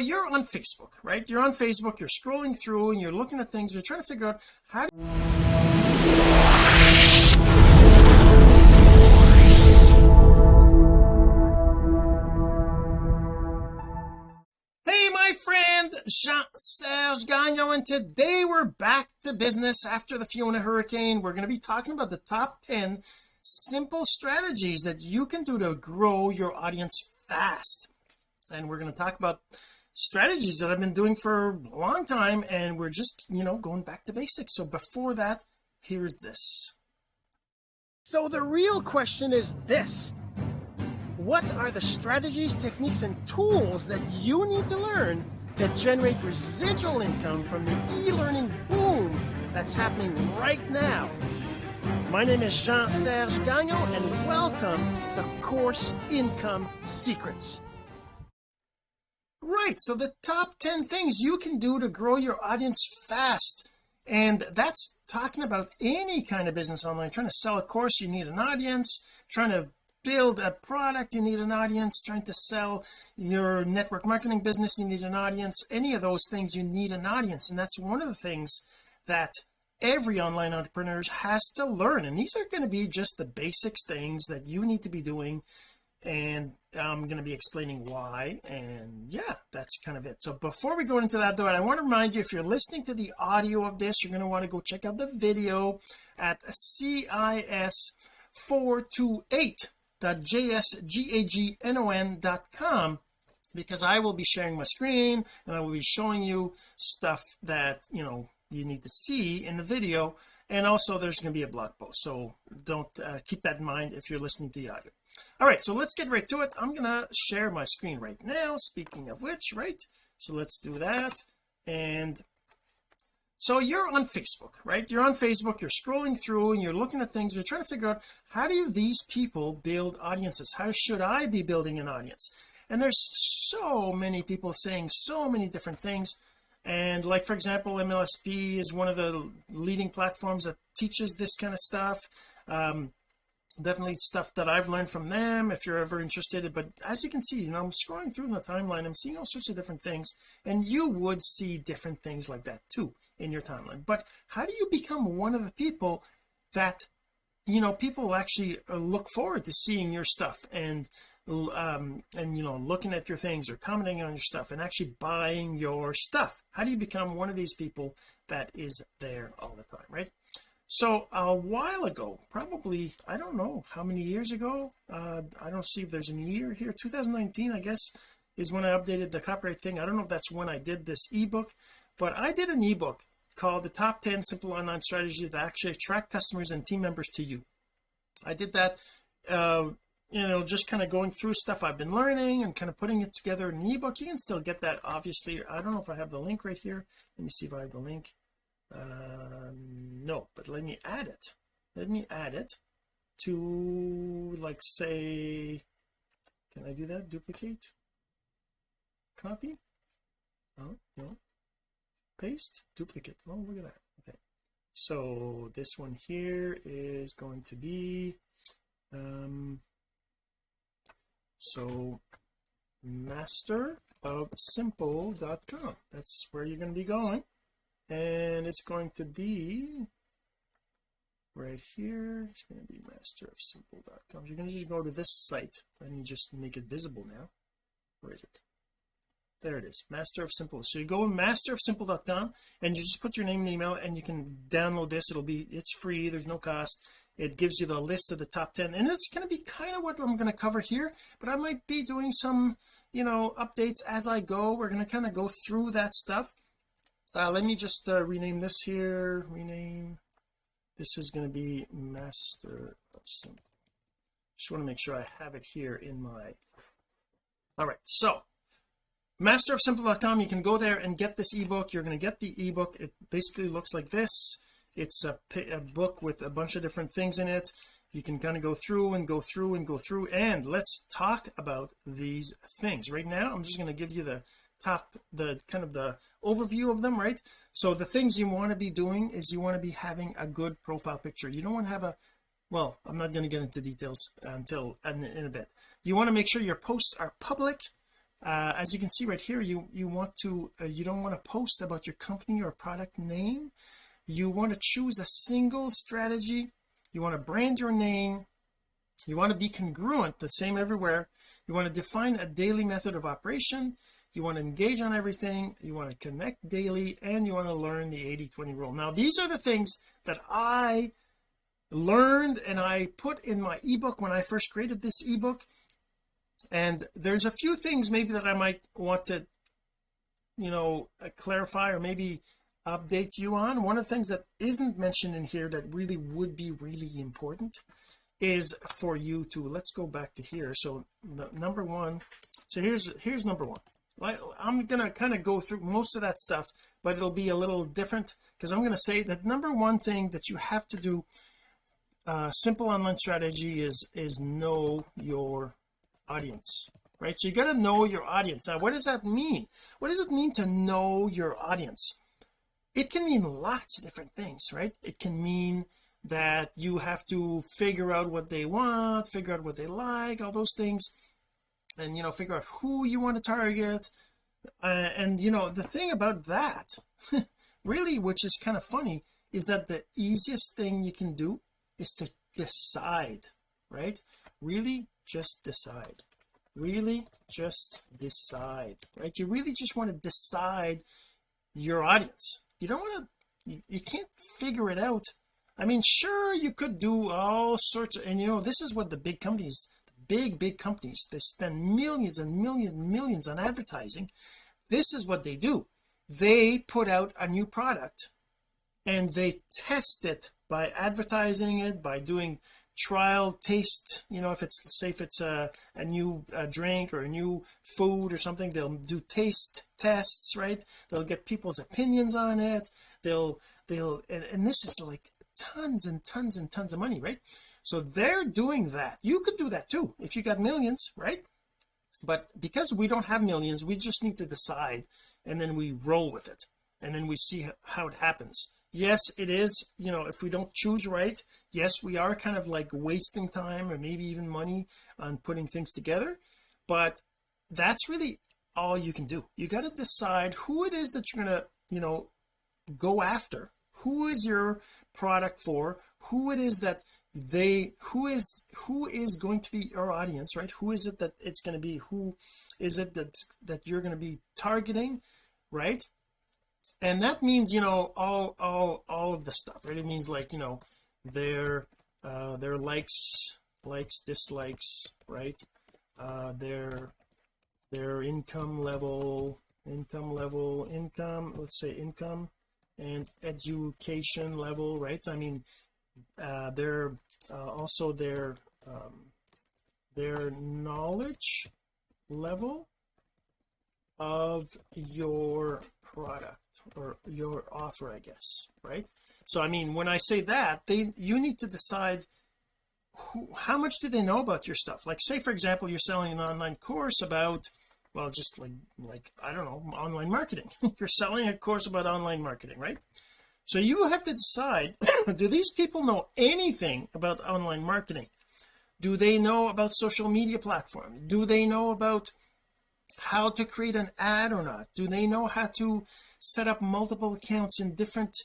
you're on Facebook right? You're on Facebook you're scrolling through and you're looking at things you're trying to figure out how do Hey my friend Jean-Serge Gagnon and today we're back to business after the Fiona hurricane. We're going to be talking about the top 10 simple strategies that you can do to grow your audience fast. And we're going to talk about strategies that I've been doing for a long time and we're just you know going back to basics. So before that here's this. So the real question is this. What are the strategies techniques and tools that you need to learn to generate residual income from the e-learning boom that's happening right now? My name is Jean-Serge Gagnon and welcome to Course Income Secrets right so the top 10 things you can do to grow your audience fast and that's talking about any kind of business online trying to sell a course you need an audience trying to build a product you need an audience trying to sell your network marketing business you need an audience any of those things you need an audience and that's one of the things that every online entrepreneur has to learn and these are going to be just the basics things that you need to be doing and I'm going to be explaining why and yeah that's kind of it. So before we go into that though I want to remind you if you're listening to the audio of this you're going to want to go check out the video at cis428.jsgagnon.com because I will be sharing my screen and I will be showing you stuff that you know you need to see in the video and also there's going to be a blog post. So don't uh, keep that in mind if you're listening to the audio all right so let's get right to it. I'm gonna share my screen right now speaking of which right? So let's do that. And so you're on Facebook right? You're on Facebook you're scrolling through and you're looking at things you're trying to figure out how do these people build audiences? How should I be building an audience? And there's so many people saying so many different things. And like for example MLSP is one of the leading platforms that teaches this kind of stuff. Um, definitely stuff that I've learned from them if you're ever interested. But as you can see you know I'm scrolling through the timeline I'm seeing all sorts of different things and you would see different things like that too in your timeline. But how do you become one of the people that you know people actually uh, look forward to seeing your stuff and um and you know looking at your things or commenting on your stuff and actually buying your stuff? How do you become one of these people that is there all the time right so a while ago probably I don't know how many years ago? Uh I don't see if there's any year here. 2019 I guess is when I updated the copyright thing. I don't know if that's when I did this ebook but I did an ebook called the top 10 simple online strategies that actually attract customers and team members to you. I did that uh you know just kind of going through stuff I've been learning and kind of putting it together in an ebook. You can still get that obviously. I don't know if I have the link right here. Let me see if I have the link uh, no but let me add it. Let me add it to like say can I do that? Duplicate? Copy? Oh no. Paste? Duplicate. Oh look at that. Okay. So this one here is going to be um so master of simple.com that's where you're going to be going and it's going to be right here. It's going to be master of simple.com you're going to just go to this site let me just make it visible now. Where is it? There it is. Master of simple so you go master of simple.com and you just put your name and email and you can download this. It'll be it's free. There's no cost. It gives you the list of the top 10 and it's going to be kind of what I'm going to cover here but I might be doing some you know updates as I go. We're going to kind of go through that stuff uh, let me just uh, rename this here. Rename. This is going to be master of simple just want to make sure I have it here in my all right so masterofsimple.com you can go there and get this ebook. You're going to get the ebook. It basically looks like this. It's a, a book with a bunch of different things in it. You can kind of go through and go through and go through and let's talk about these things. Right now I'm just going to give you the top the kind of the overview of them right? So the things you want to be doing is you want to be having a good profile picture. You don't want to have a well I'm not going to get into details until in, in a bit. You want to make sure your posts are public. Uh, as you can see right here you you want to uh, you don't want to post about your company or product name. You want to choose a single strategy. You want to brand your name. You want to be congruent the same everywhere. You want to define a daily method of operation you want to engage on everything you want to connect daily and you want to learn the 80 20 rule. Now these are the things that I learned and I put in my ebook when I first created this ebook. And there's a few things maybe that I might want to you know uh, clarify or maybe update you on. One of the things that isn't mentioned in here that really would be really important is for you to let's go back to here. So number one so here's here's number one I'm gonna kind of go through most of that stuff but it'll be a little different because I'm going to say that number one thing that you have to do uh, simple online strategy is is know your audience right? So you got to know your audience. Now what does that mean? What does it mean to know your audience? It can mean lots of different things right? It can mean that you have to figure out what they want figure out what they like all those things and you know figure out who you want to target uh, and you know the thing about that really which is kind of funny is that the easiest thing you can do is to decide right? Really just decide. Really just decide right? You really just want to decide your audience. You don't want to you, you can't figure it out. I mean sure you could do all sorts of and you know this is what the big companies big big companies they spend millions and millions and millions on advertising this is what they do. They put out a new product and they test it by advertising it by doing trial taste you know if it's say if it's a, a new a drink or a new food or something they'll do taste tests right? They'll get people's opinions on it. They'll they'll and, and this is like tons and tons and tons of money right so they're doing that. You could do that too if you got millions right? But because we don't have millions we just need to decide and then we roll with it and then we see how it happens. Yes it is you know if we don't choose right yes we are kind of like wasting time or maybe even money on putting things together but that's really all you can do. You got to decide who it is that you're gonna you know go after. Who is your product for? Who it is that they who is who is going to be your audience right? Who is it that it's going to be? Who is it that that you're going to be targeting right? And that means you know all all all of the stuff right? It means like you know their uh their likes likes dislikes right? Uh their their income level income level income let's say income and education level right? I mean uh their uh, also their um their knowledge level of your product or your offer I guess right? So I mean when I say that they you need to decide who, how much do they know about your stuff? Like say for example you're selling an online course about well just like like I don't know online marketing. You're selling a course about online marketing right so you have to decide do these people know anything about online marketing? Do they know about social media platforms? Do they know about how to create an ad or not? Do they know how to set up multiple accounts in different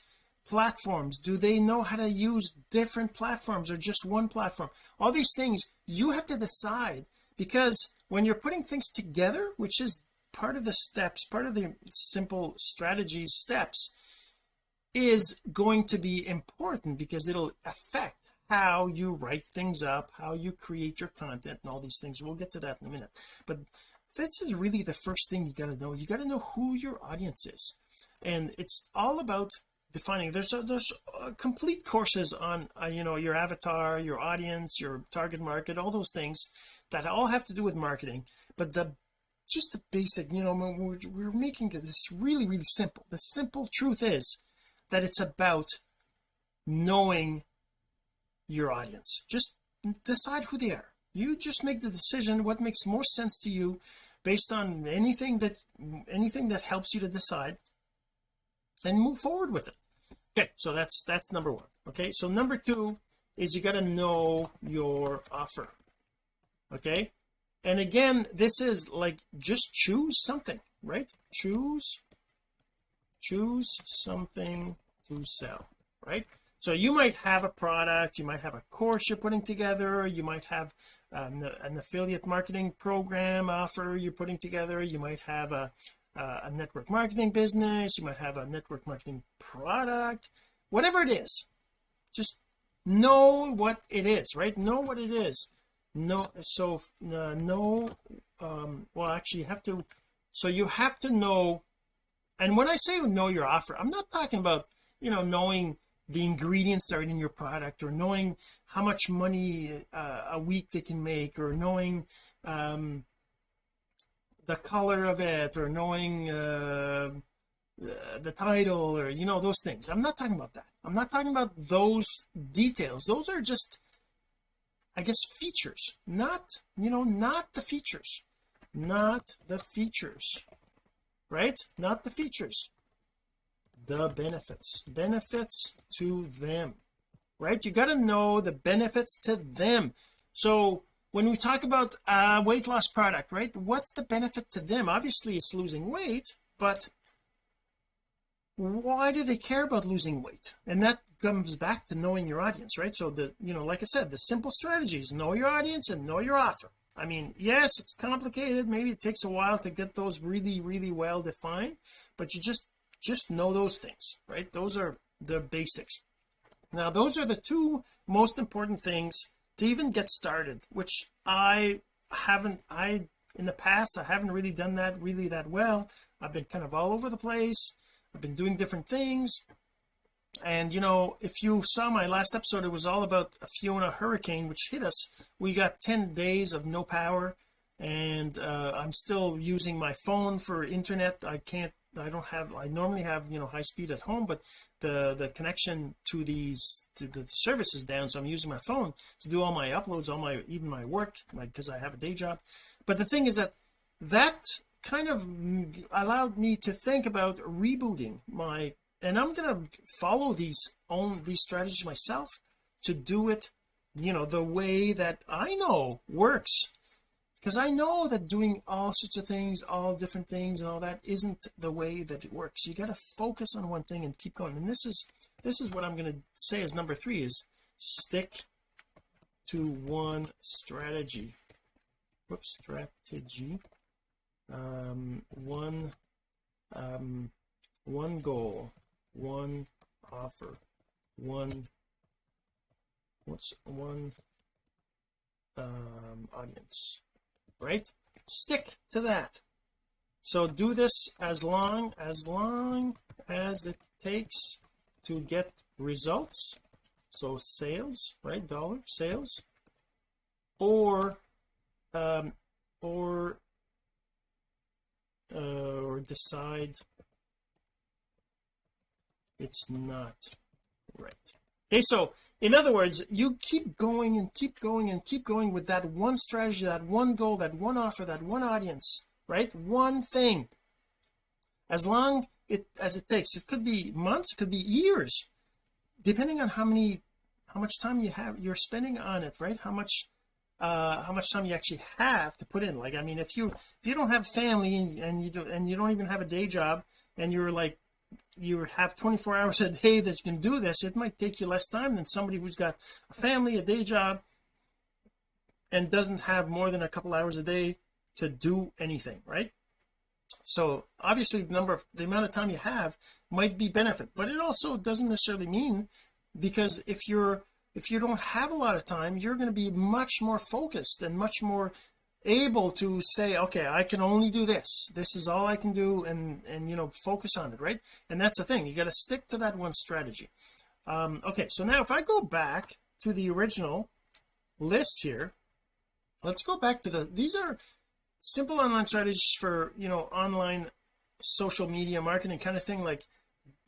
platforms? Do they know how to use different platforms or just one platform? All these things you have to decide because when you're putting things together which is part of the steps part of the simple strategy steps is going to be important because it'll affect how you write things up how you create your content and all these things. We'll get to that in a minute. But this is really the first thing you got to know. You got to know who your audience is. And it's all about defining. There's a, there's a complete courses on uh, you know your avatar your audience your target market all those things that all have to do with marketing. But the just the basic you know we're, we're making this really really simple. The simple truth is that it's about knowing your audience. Just decide who they are. You just make the decision what makes more sense to you based on anything that anything that helps you to decide and move forward with it. Okay so that's that's number one. Okay so number two is you got to know your offer. Okay? And again this is like just choose something right? Choose choose something to sell right? So you might have a product you might have a course you're putting together you might have an, an affiliate marketing program offer you're putting together you might have a a network marketing business you might have a network marketing product whatever it is. Just know what it is right? Know what it is. No so uh, know um well actually you have to so you have to know and when I say know your offer I'm not talking about you know knowing the ingredients that are in your product or knowing how much money uh, a week they can make or knowing um the color of it or knowing uh, the title or you know those things. I'm not talking about that. I'm not talking about those details. Those are just I guess features. Not you know not the features. Not the features right? Not the features. The benefits. Benefits to them right? You got to know the benefits to them. So when we talk about a weight loss product right what's the benefit to them? Obviously it's losing weight but why do they care about losing weight? And that comes back to knowing your audience right? So the you know like I said the simple strategy is know your audience and know your offer I mean yes it's complicated. Maybe it takes a while to get those really really well defined but you just just know those things right? Those are the basics. Now those are the two most important things to even get started which I haven't I in the past I haven't really done that really that well. I've been kind of all over the place. I've been doing different things and you know if you saw my last episode it was all about a Fiona hurricane which hit us. We got 10 days of no power and uh, I'm still using my phone for internet. I can't I don't have I normally have you know high speed at home but the the connection to these to the service is down so I'm using my phone to do all my uploads all my even my work like because I have a day job. But the thing is that that kind of allowed me to think about rebooting my and I'm going to follow these own these strategies myself to do it you know the way that I know works. Because I know that doing all sorts of things all different things and all that isn't the way that it works. You got to focus on one thing and keep going. And this is this is what I'm going to say as number three is stick to one strategy. Whoops strategy. Um one um one goal one offer. One what's one um audience? Right? Stick to that. So do this as long as long as it takes to get results. So sales right dollar sales. Or um or uh, or decide it's not right. Okay so in other words you keep going and keep going and keep going with that one strategy that one goal that one offer that one audience right? One thing. As long it as it takes. It could be months it could be years depending on how many how much time you have you're spending on it right? How much uh how much time you actually have to put in. Like I mean if you if you don't have family and, and you don't and you don't even have a day job and you're like you have 24 hours a day that you can do this. It might take you less time than somebody who's got a family a day job and doesn't have more than a couple hours a day to do anything right? So obviously the number of the amount of time you have might be benefit but it also doesn't necessarily mean because if you're if you don't have a lot of time you're going to be much more focused and much more able to say okay I can only do this. This is all I can do and and you know focus on it right? And that's the thing. You got to stick to that one strategy. Um okay so now if I go back to the original list here let's go back to the these are simple online strategies for you know online social media marketing kind of thing like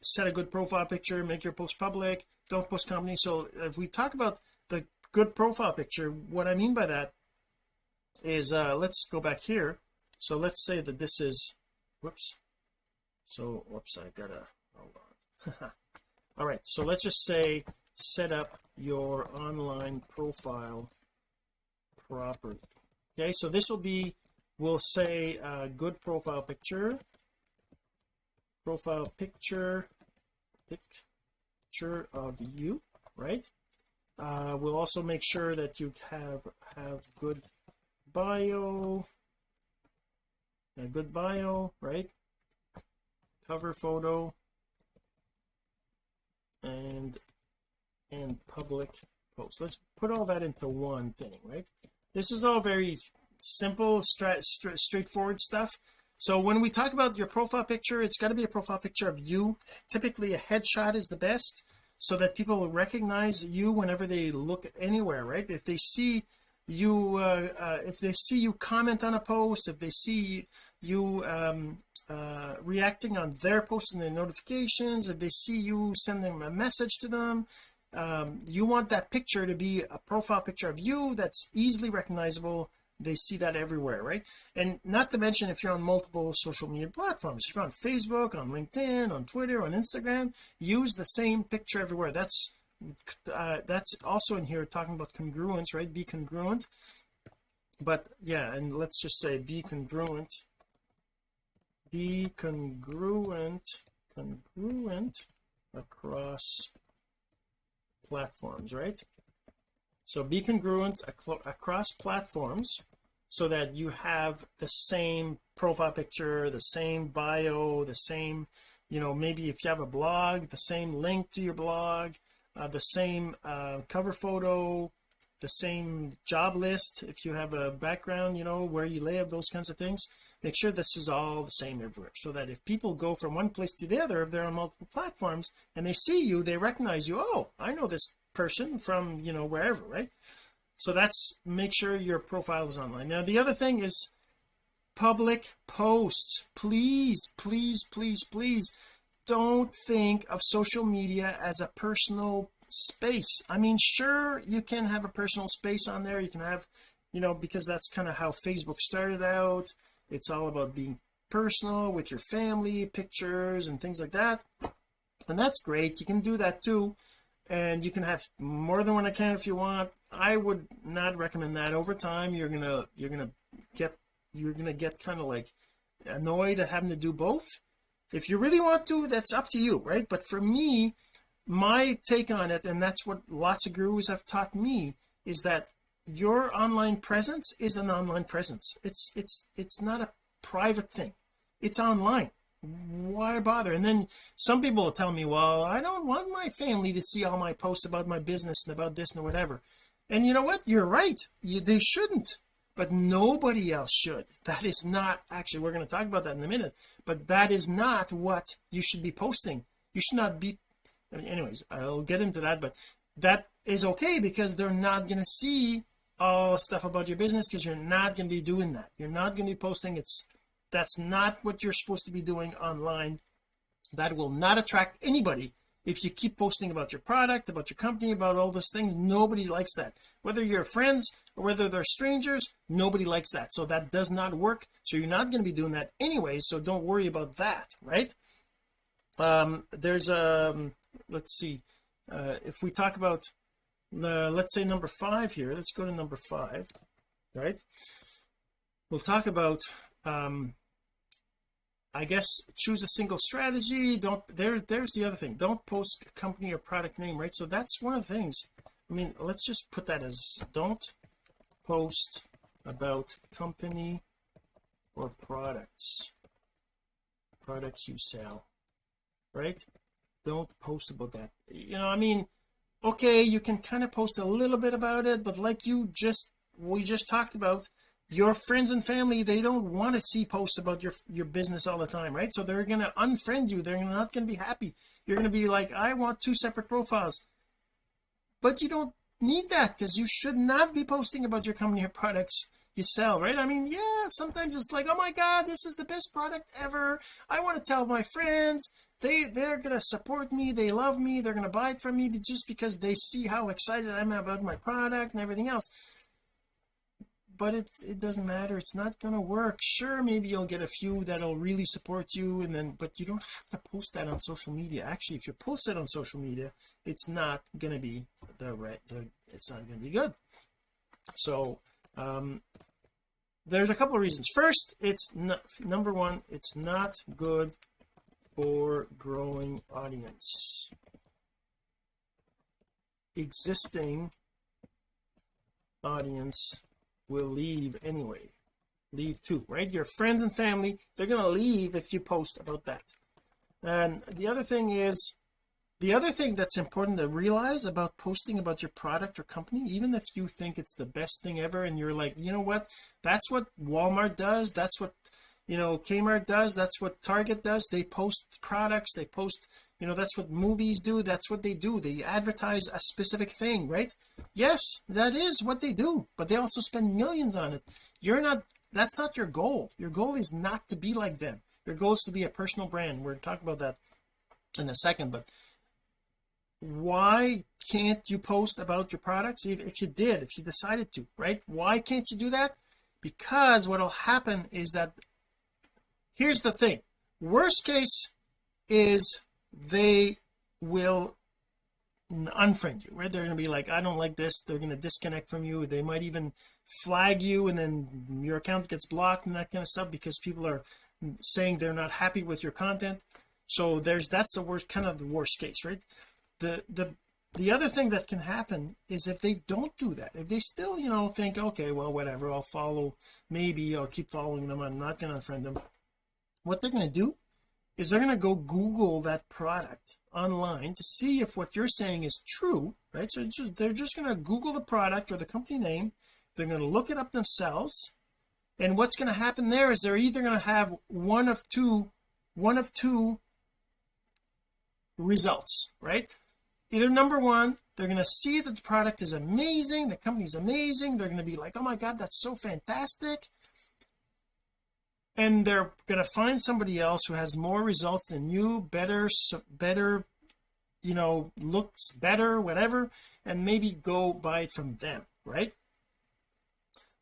set a good profile picture make your post public don't post company. So if we talk about the good profile picture what I mean by that is uh let's go back here. So let's say that this is whoops. So whoops I gotta hold on all right so let's just say set up your online profile properly. Okay so this will be we'll say uh, good profile picture. Profile picture picture of you right? Uh, we'll also make sure that you have have good bio. A good bio right? Cover photo. And and public post. Let's put all that into one thing right? This is all very simple stra stra straightforward stuff. So when we talk about your profile picture it's got to be a profile picture of you. Typically a headshot is the best so that people recognize you whenever they look anywhere right? If they see you uh, uh, if they see you comment on a post if they see you um, uh, reacting on their posts and their notifications if they see you sending a message to them um, you want that picture to be a profile picture of you that's easily recognizable. They see that everywhere right? And not to mention if you're on multiple social media platforms. If you're on Facebook on LinkedIn on Twitter on Instagram use the same picture everywhere. That's uh, that's also in here talking about congruence right? Be congruent. But yeah and let's just say be congruent. Be congruent congruent across platforms right? So be congruent across platforms so that you have the same profile picture the same bio the same you know maybe if you have a blog the same link to your blog the same uh, cover photo the same job list if you have a background you know where you live those kinds of things make sure this is all the same everywhere so that if people go from one place to the other if they're on multiple platforms and they see you they recognize you oh I know this person from you know wherever right? So that's make sure your profile is online. Now the other thing is public posts. Please please please please don't think of social media as a personal space. I mean sure you can have a personal space on there. You can have you know because that's kind of how Facebook started out. It's all about being personal with your family pictures and things like that. And that's great. You can do that too. And you can have more than one account if you want. I would not recommend that. Over time you're gonna you're gonna get you're gonna get kind of like annoyed at having to do both. If you really want to that's up to you right? But for me my take on it and that's what lots of gurus have taught me is that your online presence is an online presence. It's it's it's not a private thing. It's online. Why bother? And then some people will tell me well I don't want my family to see all my posts about my business and about this and whatever. And you know what? You're right. You, they shouldn't. But nobody else should. That is not actually we're going to talk about that in a minute. But that is not what you should be posting. You should not be anyways I'll get into that but that is okay because they're not going to see all stuff about your business because you're not going to be doing that. You're not going to be posting. It's that's not what you're supposed to be doing online. That will not attract anybody. If you keep posting about your product about your company about all those things nobody likes that. Whether you're friends or whether they're strangers nobody likes that. So that does not work. So you're not going to be doing that anyway so don't worry about that right? Um there's um let's see uh if we talk about uh, let's say number five here let's go to number five right? We'll talk about um I guess choose a single strategy don't there there's the other thing don't post company or product name right? So that's one of the things I mean let's just put that as don't post about company or products products you sell right don't post about that. You know I mean okay you can kind of post a little bit about it but like you just we just talked about your friends and family they don't want to see posts about your your business all the time right? So they're going to unfriend you. They're not going to be happy. You're going to be like I want two separate profiles. But you don't need that because you should not be posting about your company or products you sell right? I mean yeah sometimes it's like oh my god this is the best product ever. I want to tell my friends they they're gonna support me they love me they're gonna buy it from me just because they see how excited I am about my product and everything else. But it it doesn't matter it's not gonna work. Sure maybe you'll get a few that'll really support you and then but you don't have to post that on social media. Actually if you post it on social media it's not gonna be the right the it's not gonna be good. So um there's a couple of reasons. First it's not number one it's not good for growing audience. Existing audience will leave anyway. Leave too right? Your friends and family they're going to leave if you post about that. And the other thing is the other thing that's important to realize about posting about your product or company even if you think it's the best thing ever and you're like you know what? That's what Walmart does. That's what you know Kmart does. That's what Target does. They post products. They post you know that's what movies do. That's what they do. They advertise a specific thing right? Yes that is what they do but they also spend millions on it. You're not that's not your goal. Your goal is not to be like them. Your goal is to be a personal brand. We're talking about that in a second but why can't you post about your products if you did if you decided to right? Why can't you do that? Because what will happen is that here's the thing. Worst case is they will unfriend you right? They're going to be like I don't like this. They're going to disconnect from you. They might even flag you and then your account gets blocked and that kind of stuff because people are saying they're not happy with your content. So there's that's the worst kind of the worst case right the the the other thing that can happen is if they don't do that if they still you know think okay well whatever I'll follow maybe I'll keep following them I'm not going to unfriend them. What they're going to do is they're going to go google that product online to see if what you're saying is true right? So just, they're just going to google the product or the company name they're going to look it up themselves and what's going to happen there is they're either going to have one of two one of two results right either number one. They're going to see that the product is amazing the company's amazing. They're going to be like oh my god that's so fantastic. And they're going to find somebody else who has more results than you better better you know looks better whatever and maybe go buy it from them right?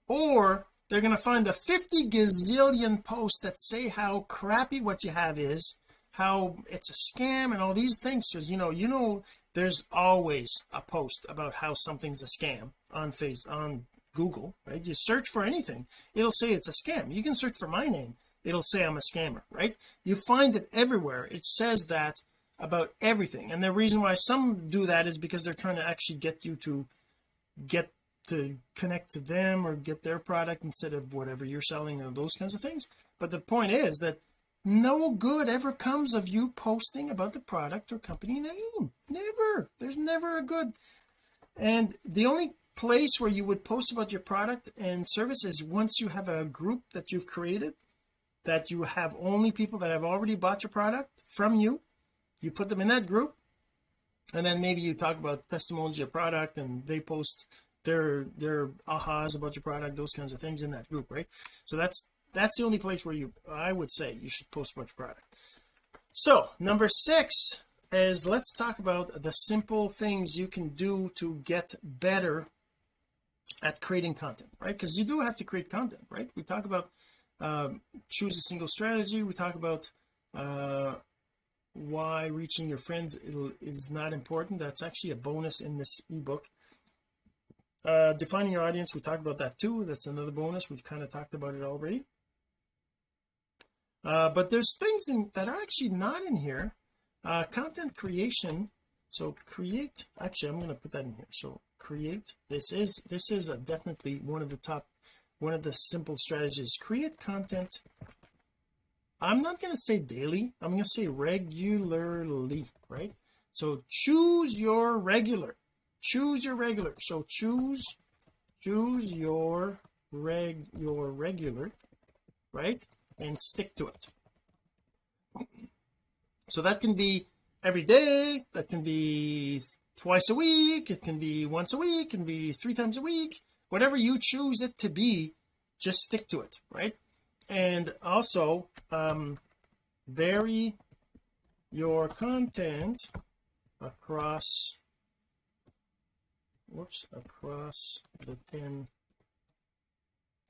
Or they're going to find the 50 gazillion posts that say how crappy what you have is how it's a scam and all these things. Because you know you know there's always a post about how something's a scam on face on Google right? You search for anything it'll say it's a scam. You can search for my name it'll say I'm a scammer right? You find it everywhere. It says that about everything. And the reason why some do that is because they're trying to actually get you to get to connect to them or get their product instead of whatever you're selling or those kinds of things. But the point is that no good ever comes of you posting about the product or company name. Never. There's never a good. And the only place where you would post about your product and service is once you have a group that you've created that you have only people that have already bought your product from you you put them in that group and then maybe you talk about testimonials of your product and they post their their ahas about your product those kinds of things in that group right? So that's that's the only place where you I would say you should post your product. So number six is let's talk about the simple things you can do to get better at creating content right? Because you do have to create content right? We talk about um, choose a single strategy. We talk about uh, why reaching your friends is not important. That's actually a bonus in this ebook. Uh, defining your audience we talked about that too. That's another bonus. We've kind of talked about it already uh, but there's things in that are actually not in here. Uh, content creation. So create actually I'm going to put that in here. So create this is this is definitely one of the top one of the simple strategies. Create content. I'm not going to say daily. I'm going to say regularly right? So choose your regular. Choose your regular. So choose choose your reg your regular right and stick to it. So that can be every day that can be twice a week it can be once a week it can be three times a week whatever you choose it to be just stick to it right? And also um vary your content across whoops across the 10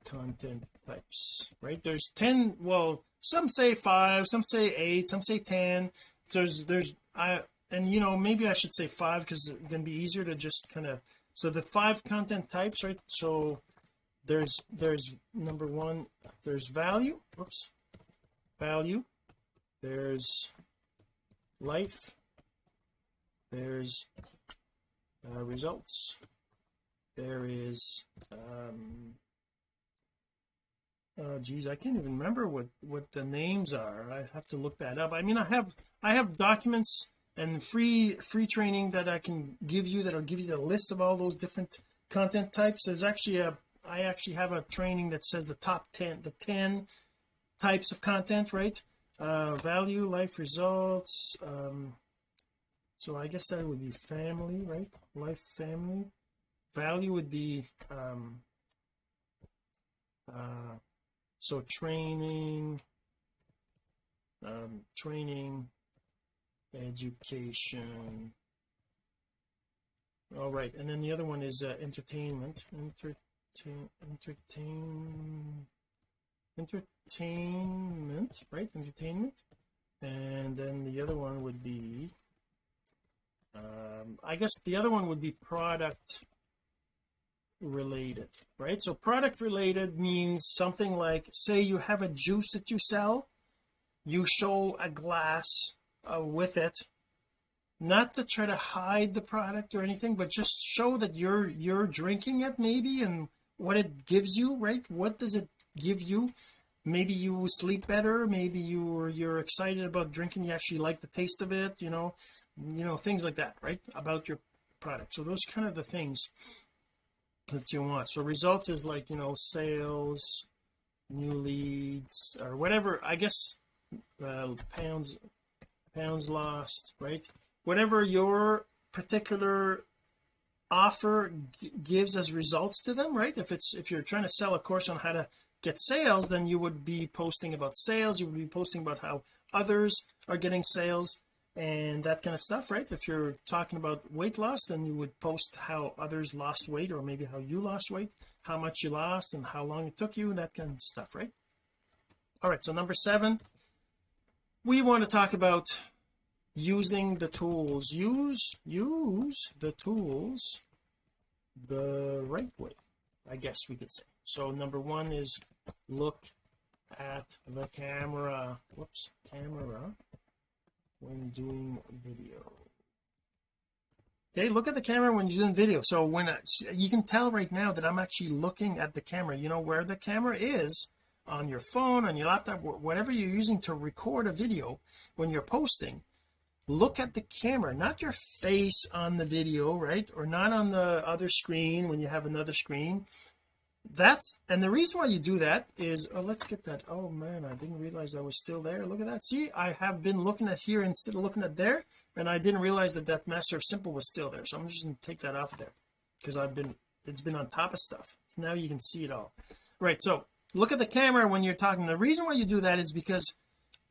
content types right? There's 10 well some say five some say eight some say 10 there's there's I and you know maybe I should say five because it's going to be easier to just kind of so the five content types right? So there's there's number one there's value whoops value there's life there's uh, results there is um oh geez I can't even remember what what the names are. I have to look that up. I mean I have I have documents and free free training that I can give you that'll give you the list of all those different content types. There's actually a I actually have a training that says the top 10 the 10 types of content right? Uh value life results um so I guess that would be family right? Life family. Value would be um uh so training um training education. All right and then the other one is uh, entertainment. Entertain entertain entertainment right? Entertainment. And then the other one would be um I guess the other one would be product related right? So product related means something like say you have a juice that you sell you show a glass uh, with it not to try to hide the product or anything but just show that you're you're drinking it maybe and what it gives you right? What does it give you? Maybe you sleep better maybe you you're excited about drinking you actually like the taste of it you know you know things like that right? About your product. So those kind of the things that you want. So results is like you know sales new leads or whatever I guess uh, pounds pounds lost right? Whatever your particular offer gives as results to them right? If it's if you're trying to sell a course on how to get sales then you would be posting about sales you would be posting about how others are getting sales and that kind of stuff right? If you're talking about weight loss then you would post how others lost weight or maybe how you lost weight how much you lost and how long it took you that kind of stuff right? All right so number seven we want to talk about using the tools. Use use the tools the right way I guess we could say. So number one is look at the camera. Whoops camera when doing video. Okay look at the camera when you're doing video. So when I, you can tell right now that I'm actually looking at the camera. You know where the camera is? On your phone on your laptop whatever you're using to record a video when you're posting look at the camera. Not your face on the video right? Or not on the other screen when you have another screen that's and the reason why you do that is oh let's get that oh man I didn't realize I was still there. Look at that. See I have been looking at here instead of looking at there and I didn't realize that that master of simple was still there. So I'm just going to take that off of there because I've been it's been on top of stuff. Now you can see it all. Right so look at the camera when you're talking. The reason why you do that is because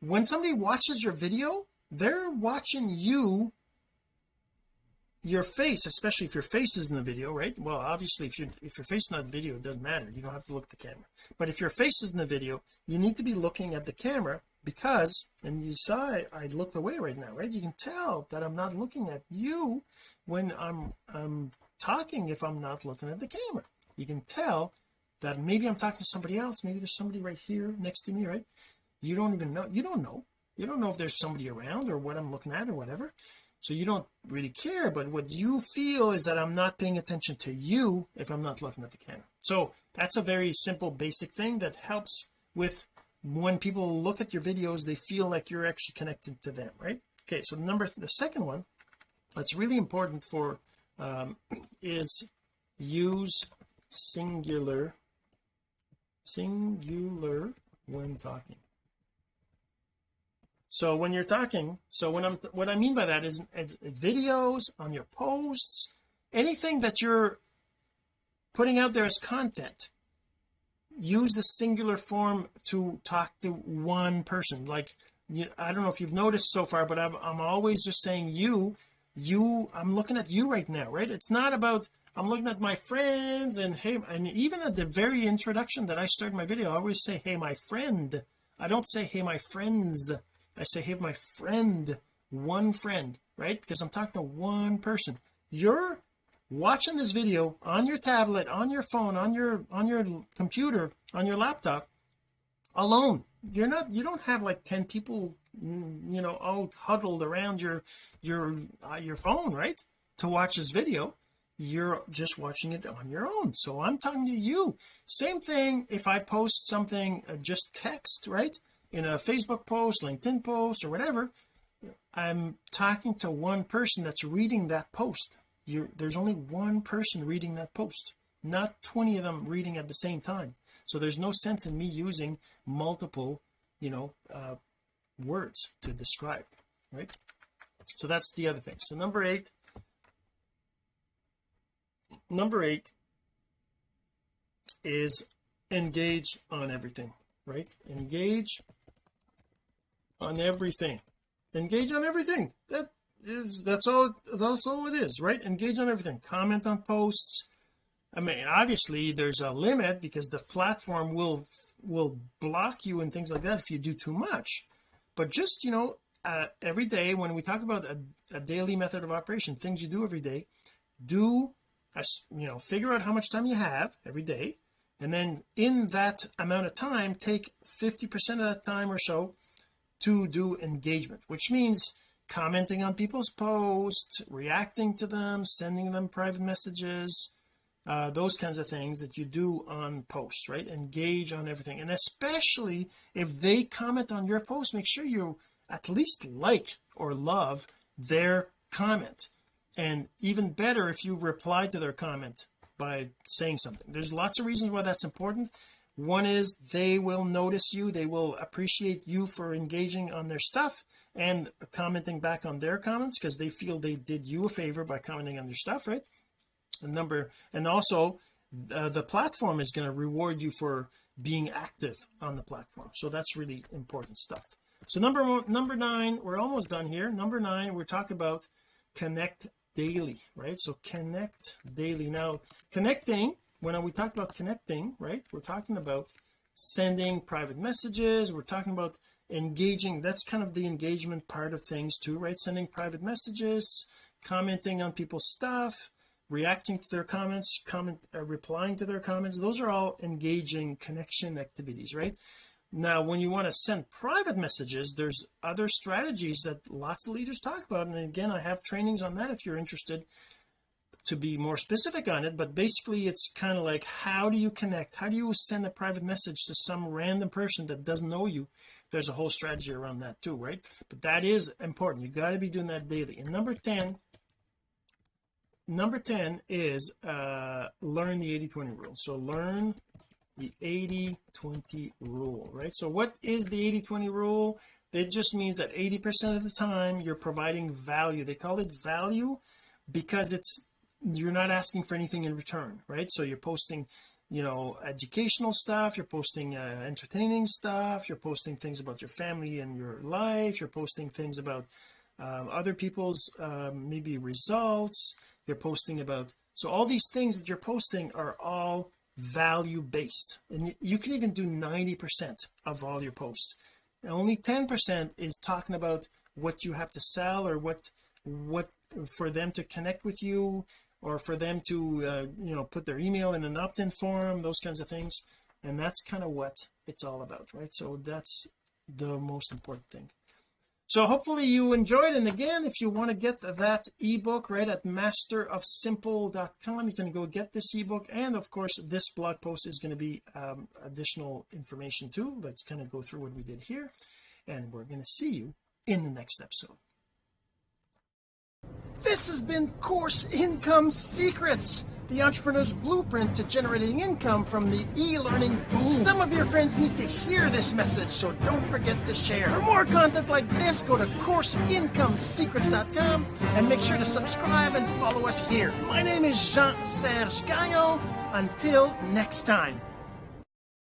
when somebody watches your video they're watching you your face especially if your face is in the video right? Well obviously if you if your face is not in video it doesn't matter. You don't have to look at the camera. But if your face is in the video you need to be looking at the camera because and you saw I, I looked away right now right? You can tell that I'm not looking at you when I'm I'm talking if I'm not looking at the camera. You can tell that maybe I'm talking to somebody else maybe there's somebody right here next to me right? You don't even know you don't know. You don't know if there's somebody around or what I'm looking at or whatever so you don't really care but what you feel is that I'm not paying attention to you if I'm not looking at the camera. So that's a very simple basic thing that helps with when people look at your videos they feel like you're actually connected to them right? Okay so number the second one that's really important for um, is use singular singular when talking so when you're talking so when I'm what I mean by that is, is videos on your posts anything that you're putting out there as content use the singular form to talk to one person. Like you, I don't know if you've noticed so far but I'm, I'm always just saying you you I'm looking at you right now right? It's not about I'm looking at my friends and hey and even at the very introduction that I start my video I always say hey my friend. I don't say hey my friends I say hey my friend one friend right? Because I'm talking to one person. You're watching this video on your tablet on your phone on your on your computer on your laptop alone. You're not you don't have like 10 people mm, you know all huddled around your your uh, your phone right to watch this video. You're just watching it on your own. So I'm talking to you. Same thing if I post something uh, just text right in a Facebook post LinkedIn post or whatever I'm talking to one person that's reading that post. You're there's only one person reading that post not 20 of them reading at the same time. So there's no sense in me using multiple you know uh, words to describe right? So that's the other thing. So number eight number eight is engage on everything right? Engage on everything. Engage on everything. That is that's all that's all it is right? Engage on everything. Comment on posts. I mean obviously there's a limit because the platform will will block you and things like that if you do too much. But just you know uh, every day when we talk about a, a daily method of operation things you do every day do a, you know figure out how much time you have every day. And then in that amount of time take 50 percent of that time or so to do engagement which means commenting on people's posts reacting to them sending them private messages uh, those kinds of things that you do on posts right? Engage on everything. And especially if they comment on your post make sure you at least like or love their comment. And even better if you reply to their comment by saying something. There's lots of reasons why that's important one is they will notice you they will appreciate you for engaging on their stuff and commenting back on their comments because they feel they did you a favor by commenting on their stuff right? And number and also uh, the platform is going to reward you for being active on the platform. So that's really important stuff. So number one number nine we're almost done here. Number nine we're talking about connect daily right? So connect daily. Now connecting when we talk about connecting right we're talking about sending private messages. We're talking about engaging. That's kind of the engagement part of things too right? Sending private messages commenting on people's stuff reacting to their comments comment uh, replying to their comments. Those are all engaging connection activities right? Now when you want to send private messages there's other strategies that lots of leaders talk about. And again I have trainings on that if you're interested to be more specific on it but basically it's kind of like how do you connect? How do you send a private message to some random person that doesn't know you? There's a whole strategy around that too right? But that is important. You got to be doing that daily. And number 10 number 10 is uh learn the 80 20 rule. So learn the 80 20 rule right? So what is the 80 20 rule? It just means that 80 percent of the time you're providing value. They call it value because it's you're not asking for anything in return right? So you're posting you know educational stuff you're posting uh, entertaining stuff you're posting things about your family and your life you're posting things about um, other people's um, maybe results you're posting about so all these things that you're posting are all value based and you can even do 90 percent of all your posts. And only 10 percent is talking about what you have to sell or what what for them to connect with you or for them to uh, you know put their email in an opt-in form those kinds of things. And that's kind of what it's all about right? So that's the most important thing. So hopefully you enjoyed. And again if you want to get that ebook right at masterofsimple.com you can go get this ebook. And of course this blog post is going to be um, additional information too. Let's kind of go through what we did here. And we're going to see you in the next episode this has been Course Income Secrets, the entrepreneur's blueprint to generating income from the e-learning boom. Some of your friends need to hear this message, so don't forget to share. For more content like this, go to CourseIncomeSecrets.com and make sure to subscribe and follow us here. My name is Jean-Serge Gagnon. Until next time.